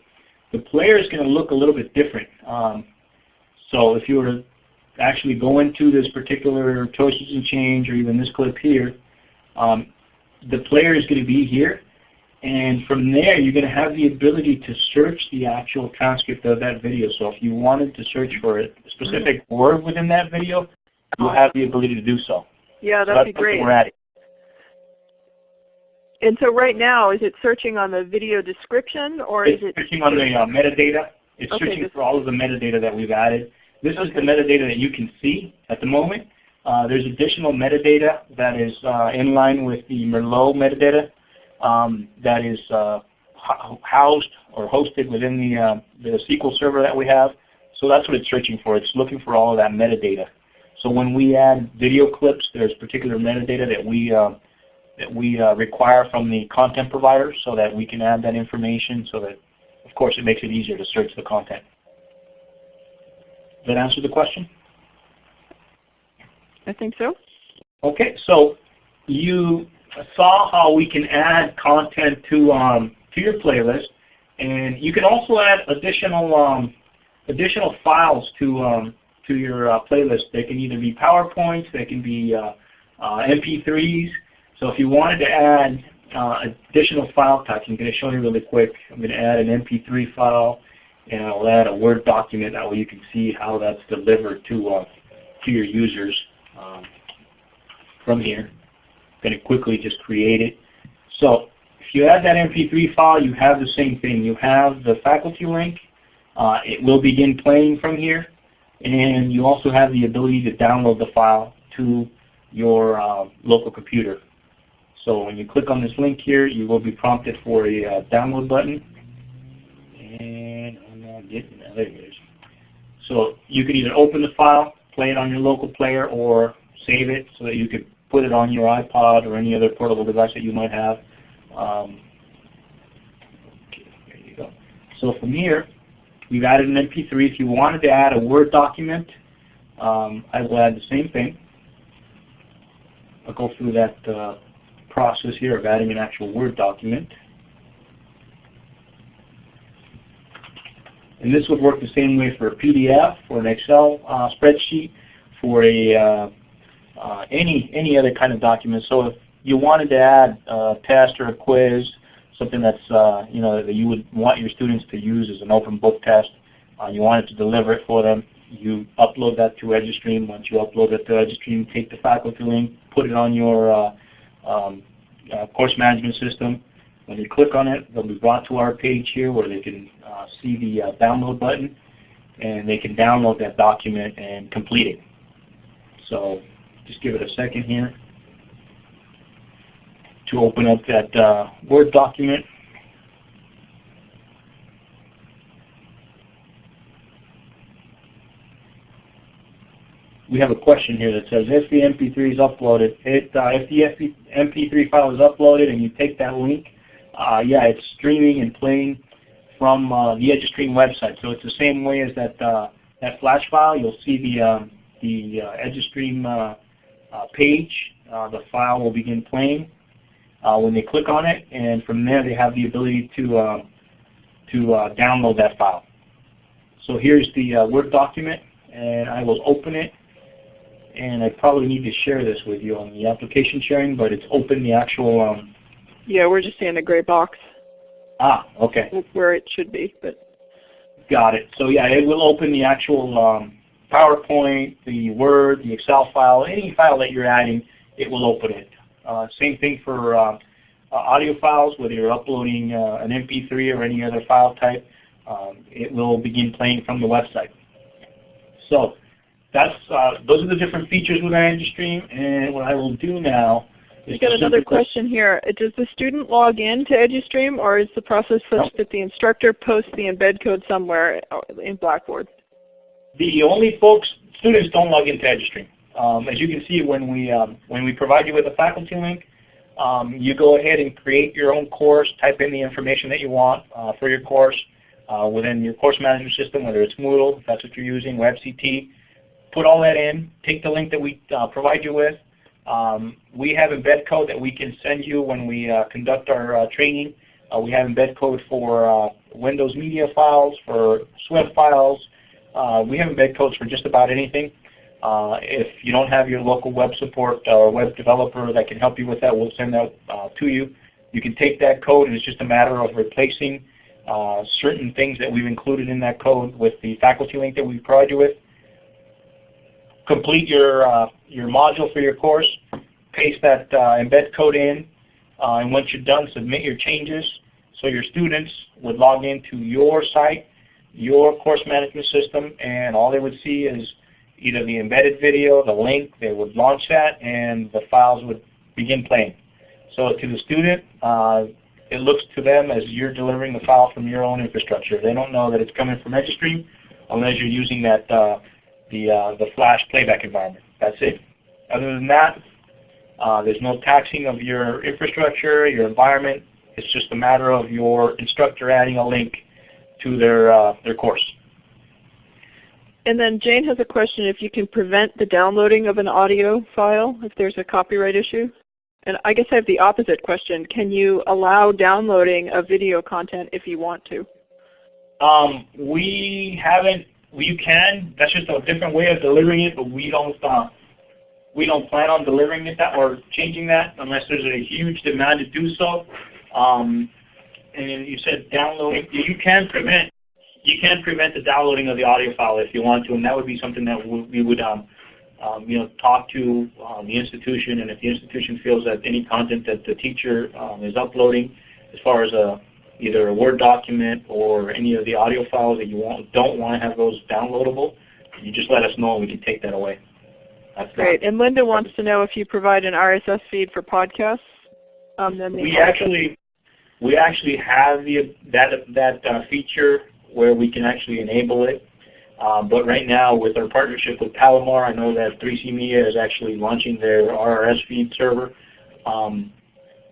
the player is going to look a little bit different. Um, so if you were to actually go into this particular choices and change or even this clip here, um, the player is going to be here. And from there, you're going to have the ability to search the actual transcript of that video. So if you wanted to search for a specific word within that video, you'll have the ability to do so. Yeah, that'd so be great. And so right now, is it searching on the video description or it's is it searching on the uh, metadata? It's Okay, searching for all of the metadata that we've added. This is the metadata that you can see at the moment. Uh, there's additional metadata that is uh, in line with the Merlot metadata um, that is uh, housed or hosted within the, uh, the SQL server that we have. So that's what it's searching for. It's looking for all of that metadata. So when we add video clips, there's particular metadata that we uh, that we uh, require from the content provider so that we can add that information so that, of course, it makes it easier to search the content. Does that answer the question? I think so. Okay, so you saw how we can add content to um, to your playlist, and you can also add additional um, additional files to um, to your uh, playlist. They can either be PowerPoints, they can be uh, uh, MP3s. So if you wanted to add uh, additional file types, I'm going to show you really quick. I'm going to add an MP3 file, and I'll add a Word document. That way you can see how that's delivered to uh, to your users um, from here. I'm going to quickly just create it. So if you add that MP3 file, you have the same thing. You have the faculty link. Uh, it will begin playing from here. And you also have the ability to download the file to your uh, local computer. So when you click on this link here, you will be prompted for a uh, download button. And I'm not getting that. There it is. So you can either open the file, play it on your local player, or save it so that you could put it on your iPod or any other portable device that you might have. Um, okay, there you go. So from here, we've added an MP3. If you wanted to add a Word document, um, I will add the same thing. I'll go through that uh, process here of adding an actual Word document. And this would work the same way for a PDF, for an Excel uh, spreadsheet, for a uh, uh, any any other kind of document. So if you wanted to add a test or a quiz, something that's uh, you know that you would want your students to use as an open book test, uh, you wanted to deliver it for them, you upload that to EduStream. Once you upload it to EduStream, take the faculty link, put it on your uh, um, uh, course management system. When you click on it, they'll be brought to our page here where they can uh, see the uh, download button, and they can download that document and complete it. So just give it a second here to open up that uh, Word document. We have a question here that says if the MP3 is uploaded, it, uh, if the MP3 file is uploaded and you take that link, uh, yeah, it's streaming and playing from uh, the EduStream website. So it's the same way as that uh, that flash file. You'll see the um, the uh, EduStream uh, page. the file will begin playing when they click on it, and from there they have the ability to to download that file. So here's the Word document, and I will open it and I probably need to share this with you on the application sharing, but it's open the actual. Um, yeah, we're just seeing a gray box. Ah, okay. Where it should be, but. Got it. So yeah, it will open the actual um, PowerPoint, the Word, the Excel file, any file that you're adding, it will open it. Uh, same thing for uh, uh, audio files, whether you're uploading uh, an MP3 or any other file type, um, it will begin playing from the website. So that's uh, those are the different features with EduStream. And what I will do now is got another question here. Does the student log in to EduStream, or is the process such no. that the instructor posts the embed code somewhere uh, in Blackboard? The only folks, students don't log into EduStream. Um, as you can see, when we um, when we provide you with a faculty link, um, you go ahead and create your own course, type in the information that you want uh, for your course uh, within your course management system, whether it's Moodle, if that's what you're using, WebCT put all that in, take the link that we uh, provide you with. Um, we have embed code that we can send you when we uh, conduct our uh, training. Uh, we have embed code for uh, Windows Media files, for Swift files. Uh, we have embed codes for just about anything. if you don't have your local web support or web developer that can help you with that, we'll send that to you. You can take that code and it's just a matter of replacing certain things that we've included in that code with the faculty link that we provide you with complete your, uh, your module for your course, paste that uh, embed code in, uh, and once you're done, submit your changes. So your students would log into your site, your course management system, and all they would see is either the embedded video, the link, they would launch that, and the files would begin playing. So to the student, uh, it looks to them as you're delivering the file from your own infrastructure. They don't know that it's coming from EduStream unless you're using that uh, the, uh, the flash playback environment. That's it. Other than that, uh, there's no taxing of your infrastructure, your environment. It's just a matter of your instructor adding a link to their, uh, their course. And then Jane has a question if you can prevent the downloading of an audio file if there's a copyright issue. And I guess I have the opposite question. Can you allow downloading of video content if you want to? Um, we haven't you can. That's just a different way of delivering it, but we don't uh, we don't plan on delivering it that or changing that unless there's a huge demand to do so. Um, and you said downloading. You can prevent you can prevent the downloading of the audio file if you want to, and that would be something that we would um, um, you know talk to um, the institution, and if the institution feels that any content that the teacher um, is uploading, as far as a either a Word document or any of the audio files that you want, don't want to have those downloadable, you just let us know and we can take that away. That's Great. And Linda wants to know if you provide an RSS feed for podcasts. Um, then we actually we actually have the that that uh, feature where we can actually enable it. Um, but right now, with our partnership with Palomar, I know that 3C Media is actually launching their RSS feed server. Um,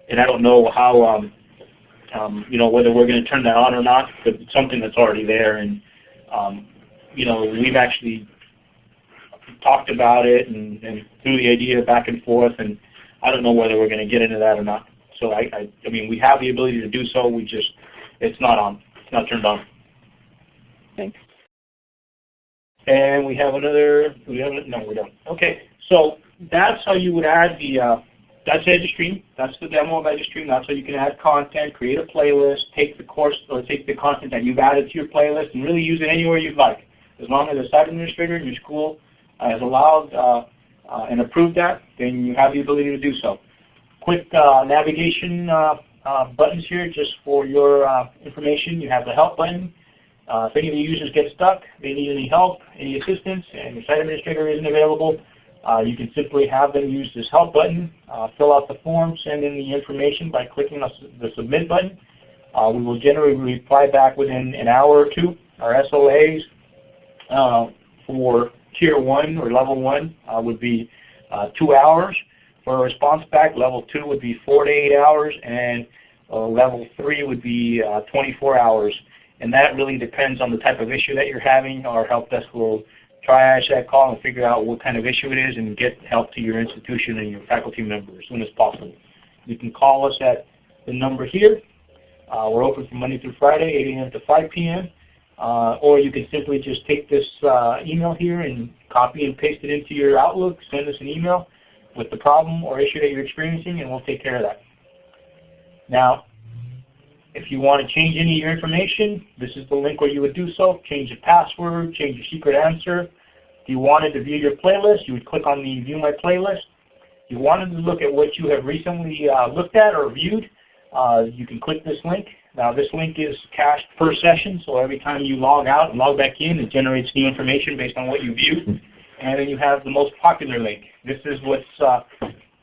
and I don't know how um, you know, whether we're going to turn that on or not, but it's something that's already there. And um, you know, we've actually talked about it and, and threw the idea back and forth, and I don't know whether we're going to get into that or not. So I, I, I mean, we have the ability to do so. We just, it's not on. It's not turned on. Thanks. And we have another, we have, no, we don't. Okay, so that's how you would add the, uh, that's EduStream. That's the demo of EduStream. That's how you can add content, create a playlist, take the course, or take the content that you've added to your playlist and really use it anywhere you'd like. As long as the site administrator in your school has allowed uh, uh, and approved that, then you have the ability to do so. Quick uh, navigation uh, uh, buttons here just for your uh, information. You have the help button. if any of the users get stuck, they need any help, any assistance, and the site administrator isn't available, you can simply have them use this help button, fill out the form, send in the information by clicking the submit button. we will generally reply back within an hour or two. Our SLAs for tier 1 or level 1 uh, would be uh, 2 hours. For a response back, level 2 would be 4 to 8 hours, and uh, level 3 would be uh, 24 hours. And that really depends on the type of issue that you're having. Our help desk will triage that call and figure out what kind of issue it is and get help to your institution and your faculty member as soon as possible. You can call us at the number here. Uh, we're open from Monday through Friday, 8 a.m. to 5 p.m. Uh, or you can simply just take this uh, email here and copy and paste it into your Outlook, send us an email with the problem or issue that you're experiencing, and we'll take care of that. Now, if you want to change any of your information, this is the link where you would do so. Change your password, change your secret answer. If you wanted to view your playlist, you would click on the View My Playlist. If you wanted to look at what you have recently uh, looked at or viewed, uh, you can click this link now this link is cached per session, so every time you log out and log back in, it generates new information based on what you viewed. And then you have the most popular link. This is what's uh,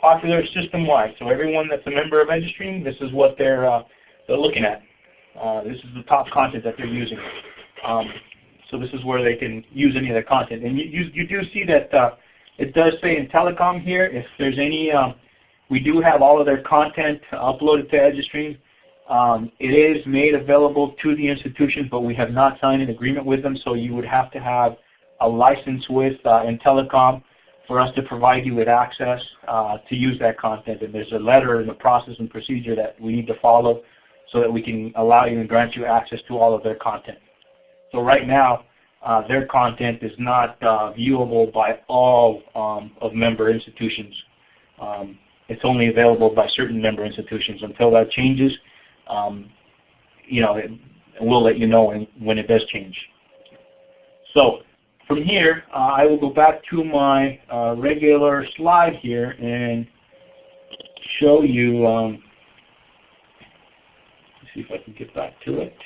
popular system-wide. So everyone that's a member of EduStream, this is what they're, uh, they're looking at. Uh, this is the top content that they're using. Um, so this is where they can use any of the content. And you, you, you do see that uh, it does say Intelecom here, if there's any, um, we do have all of their content uploaded to EduStream. Um, it is made available to the institutions, but we have not signed an agreement with them, so you would have to have a license with uh, Intelecom for us to provide you with access uh, to use that content. And there's a letter and a process and procedure that we need to follow so that we can allow you and grant you access to all of their content. So right now, uh, their content is not uh, viewable by all um, of member institutions. Um, it's only available by certain member institutions. Until that changes, um, you know, it, we'll let you know when, when it does change. So from here, uh, I will go back to my uh, regular slide here and show you, um, see if I can get back to it.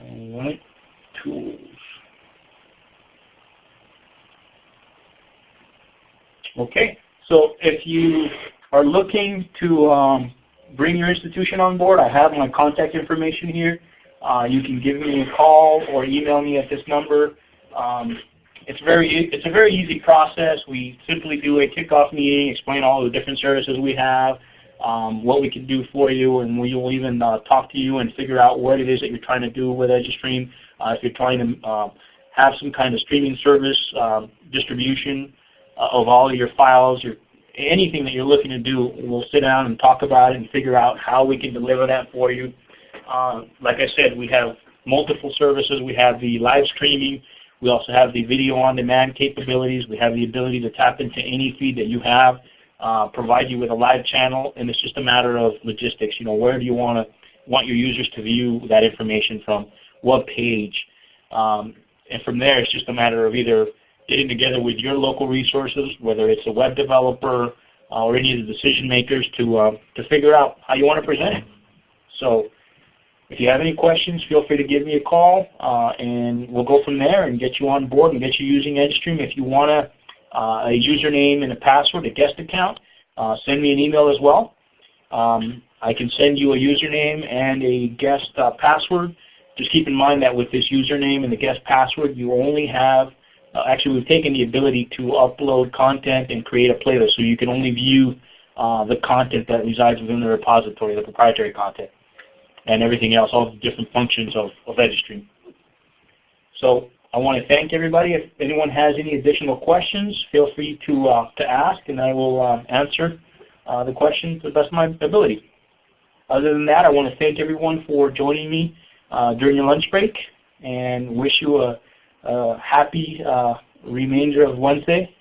All right, tools. Okay, so if you are looking to um, bring your institution on board, I have my contact information here. Uh, you can give me a call or email me at this number. Um, it's very it's a very easy process. We simply do a kickoff meeting, explain all the different services we have, um, what we can do for you, and we will even uh, talk to you and figure out what it is that you're trying to do with EduStream. Uh, if you're trying to uh, have some kind of streaming service um, distribution, uh, of all your files, your anything that you're looking to do, we'll sit down and talk about it and figure out how we can deliver that for you. Uh, like I said, we have multiple services. We have the live streaming. We also have the video on demand capabilities. We have the ability to tap into any feed that you have, uh, provide you with a live channel, and it's just a matter of logistics. You know, where do you want to want your users to view that information from? What page? Um, and from there, it's just a matter of either getting together with your local resources, whether it's a web developer uh, or any of the decision makers to, uh, to figure out how you want to present it. So if you have any questions, feel free to give me a call uh, and we'll go from there and get you on board and get you using EduStream. If you want a, uh, a username and a password, a guest account, uh, send me an email as well. Um, I can send you a username and a guest uh, password. Just keep in mind that with this username and the guest password, you only have uh, actually we've taken the ability to upload content and create a playlist. So you can only view uh, the content that resides within the repository, the proprietary content, and everything else, all the different functions of, of EduStream. So I want to thank everybody. If anyone has any additional questions, feel free to, uh, to ask, and I will uh, answer uh, the question to the best of my ability. Other than that, I want to thank everyone for joining me uh, during your lunch break, and wish you a, a happy uh, remainder of Wednesday.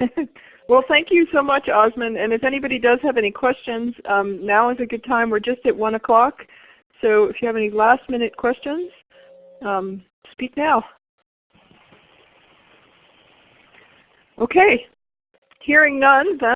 well, thank you so much, Osman. And if anybody does have any questions, um, now is a good time. We're just at 1 o'clock. So if you have any last minute questions, um, speak now. Okay. Hearing none, then